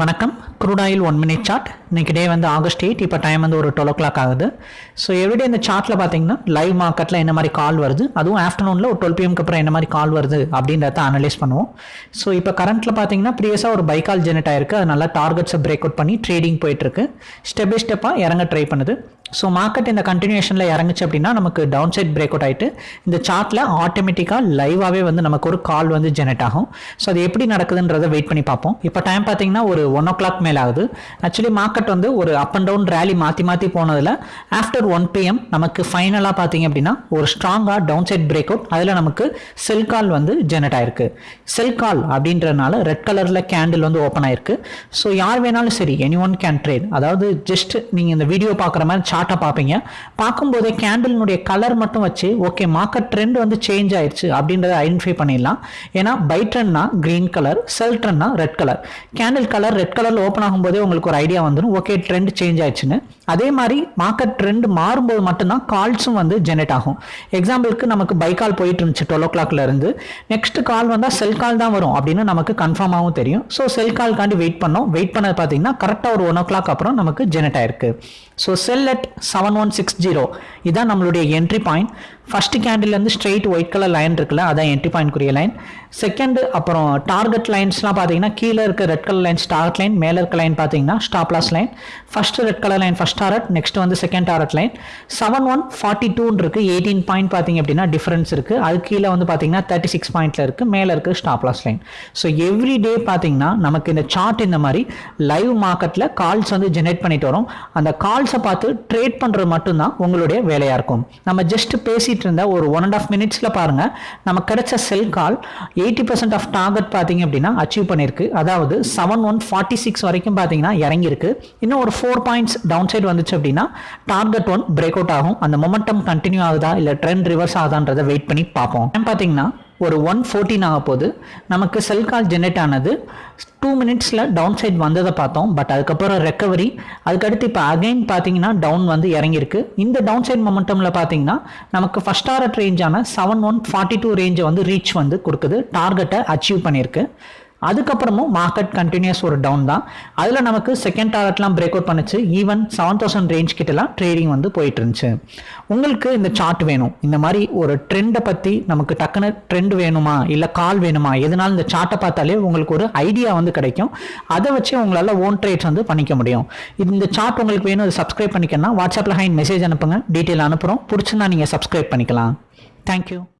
வணக்கம். Crude oil one minute chart இன்றைக்கி day வந்து ஆகஸ்ட் எயிட் இப்போ டைம் வந்து ஒரு டுவெல் ஓ கிளாக் ஆகுது. ஸோ எவ்ரிடே இந்த சார்ட்டில் பார்த்தீங்கன்னா லைவ் மார்க்கெட்டில் என்ன மாதிரி கால் வருது? அதுவும் ஆஃப்டர்நூனில் ஒரு டுவெல் பிஎம்க்கு அப்புறம் என்ன மாதிரி கால் வருது? அப்படின்றத அனலைஸ் பண்ணுவோம். ஸோ இப்போ கரண்ட்டில் பார்த்தீங்கன்னா ப்ரீவியஸாக ஒரு பைக்கால் ஜெனரேட் ஆயிருக்கு. அது நல்லா டார்கெட்ஸை பிரேக் அவுட் பண்ணி ட்ரேடிங் போயிட்டுருக்கு ஸ்டெப் பை ஸ்டெப்பாக இறங்க ட்ரை பண்ணுது. ஸோ மார்க்கெட் இந்த கண்டினியூஷனில் இறங்குச்சு அப்படின்னா நமக்கு டவுன் சைட் பிரேக் அவுட் ஆகிட்டு இந்த சார்ட்டில் ஆட்டோமேட்டிக்காக லைவாகவே வந்து நமக்கு ஒரு கால் வந்து ஜெனரேட் ஆகும். ஸோ அது எப்படி நடக்குதுன்றதை வெயிட் பண்ணி பார்ப்போம். இப்போ டைம் பார்த்தீங்கன்னா ஒரு ஒன் ஓ கிளாக் மேலே ஆகுது. ஆக்சுவலி மார்க்கெட் வந்து ஒரு அப் அண்ட் டவுன் ரேலி மாற்றி மாற்றி போனதில் ஆஃப்டர் ஒன் பிஎம் நமக்கு ஃபைனலாக பார்த்தீங்க அப்படின்னா ஒரு ஸ்ட்ராங்காக டவுன் சைட் பிரேக் அவுட் அதில் நமக்கு செல் கால் வந்து ஜெனரேட் ஆயிருக்கு. செல் கால் அப்படின்றனால ரெட் கலரில் கேண்டில் வந்து ஓப்பன் ஆயிருக்கு. ஸோ யார் வேணாலும் சரி எனி ஒன் கேன் ட்ரேட் அதாவது ஜஸ்ட் நீங்கள் இந்த வீடியோ பார்க்குற மாதிரி சார்ட்டை பார்ப்பீங்க. பார்க்கும்போதே கேண்டில்னுடைய கலர் மட்டும் வச்சு ஓகே மார்க்கெட் ட்ரெண்ட் வந்து சேஞ்ச் ஆயிடுச்சு அப்படின்றத ஐடென்டிஃபை பண்ணிடலாம். ஏன்னா பை ட்ரெண்ட்னா green colour sell ட்ரெண்ட்னா red colour candle colour red கலரில் ஓப்பன் ஆகும்போதே உங்களுக்கு ஒரு ஐடியா வந்துடும் ஓகே ட்ரெண்ட் சேஞ்ச் ஆயிடுச்சுன்னு. அதே மாதிரி மார்க்கெட் ட்ரெண்ட் மாறும்போது மட்டும்தான் கால்ஸும் வந்து ஜெனரேட் ஆகும். எக்ஸாம்பிளுக்கு நமக்கு பை கால் போயிட்டு இருந்துச்சு டுவெல் ஓ கிளாக்ல இருந்து. நெக்ஸ்ட் கால் வந்தால் செல் கால் தான் வரும் அப்படின்னு நமக்கு கன்ஃபார்மாகவும் தெரியும். ஸோ செல் கால்காண்டி வெயிட் பண்ணோம். வெயிட் பண்ணது பார்த்தீங்கன்னா கரெக்டாக ஒரு ஒன் ஓ கிளாக் அப்புறம் நமக்கு ஜெனரேட் ஆயிருக்கு. So sell at seven one six zero இதான் நம்மளுடைய என்ட்ரி பாயிண்ட் ஃபஸ்ட்டு கேண்டில்லேருந்து ஸ்ட்ரெயிட் ஒயிட் கலர் லைன் இருக்குல்ல அதான் என்ட்ரி பாயிண்ட்க்குரிய லைன் செகண்டு அப்புறம் டார்கெட் லைன்ஸ்லாம் பார்த்தீங்கன்னா கீழே இருக்க red colour line target line மேலே இருக்க லைன் பார்த்தீங்கன்னா stop loss line first red colour line first target next வந்து second target line seven one forty டூன்னு இருக்குது எயிட்டீன் பாயிண்ட் பார்த்தீங்க அப்படின்னா டிஃபரன்ஸ் இருக்குது அது கீழே வந்து பார்த்தீங்கன்னா தேர்ட்டி சிக்ஸ் பாயிண்ட்டில் இருக்குது மேலே இருக்குது stop loss line so every day பார்த்தீங்கன்னா நமக்கு இந்த சார்ட் இந்த மாதிரி லைவ் மார்க்கெட்டில் கால்ஸ் வந்து ஜெனரேட் பண்ணிட்டு வரும். அந்த கால்ஸை பார்த்து ட்ரேட் பண்ணுறது மட்டும்தான் உங்களுடைய வேலையாக இருக்கும். நம்ம ஜஸ்ட் பேசிகிட்டு இருந்த ஒரு ஒன் அண்ட் ஆஃப் மினிட்ஸில் பாருங்க நமக்கு கிடைச்ச sell call eighty percent of target பார்த்தீங்க அப்படின்னா அச்சீவ் பண்ணியிருக்கு. அதாவது செவன் ஒன் ஃபார்ட்டி சிக்ஸ் வரைக்கும் பார்த்தீங்கன்னா இறங்கியிருக்கு. இன்னும் ஒரு ஃபோர் பாயிண்ட்ஸ் டவுன் சைடு வந்துச்சு அப்படின்னா டார்கெட் ஒன் பிரேக் அவுட் ஆகும். அந்த மொமெண்டம் கண்டினியூ ஆகுதா? இல்லை ட்ரெண்ட் ரிவர்ஸ் ஆகுதான்றதை வெயிட் பண்ணி பார்ப்போம். பார்த்தீங்கன்னா ஒரு ஒன் ஃபோர்டீன் ஆக போது நமக்கு செல் கால் ஜெனரேட் ஆனது. டூ மினிட்ஸில் டவுன் சைட் வந்ததை பார்த்தோம். பட் அதுக்கப்புறம் ரெக்கவரி அதுக்கடுத்து இப்போ அகைன் பார்த்தீங்கன்னா டவுன் வந்து இறங்கியிருக்கு. இந்த டவுன் சைட் மொமெண்டமில் பார்த்தீங்கன்னா நமக்கு ஃபஸ்ட் ஆர்ட் ரேஞ்சான செவன் ஒன் ஃபார்ட்டி டூ ரேஞ்சை வந்து ரீச் வந்து கொடுக்குது. டார்கெட்டை அச்சீவ் பண்ணியிருக்கு. அதுக்கப்புறமும் மார்க்கெட் கண்டினியூஸ் ஒரு டவுன் தான். அதில் நமக்கு செகண்ட் டாரட்லாம் பிரேக் அவுட் பண்ணுச்சு. ஈவன் செவன் தௌசண்ட் ரேஞ்ச் கிட்டலாம் ட்ரேடிங் வந்து போயிட்டு இருந்துச்சு உங்களுக்கு இந்த சார்ட் வேணும். இந்த மாதிரி ஒரு ட்ரெண்டை பற்றி நமக்கு டக்குன்னு ட்ரெண்ட் வேணுமா? இல்லை கால் வேணுமா? எதனால இந்த சார்ட்டை பார்த்தாலே உங்களுக்கு ஒரு ஐடியா வந்து கிடைக்கும். அதை வச்சு உங்களால் ஓன் ட்ரேட்ஸ் வந்து பண்ணிக்க முடியும். இந்த சார்ட் உங்களுக்கு வேணும் அதை சப்ஸ்கிரைப் பண்ணிக்கணும்னா வாட்ஸ்அப்பில் ஹைன் மெசேஜ் அனுப்புங்க. டீட்டெயில் அனுப்புகிறோம் பிடிச்சிருந்தா நீங்கள் சப்ஸ்கிரைப் பண்ணிக்கலாம். தேங்க்யூ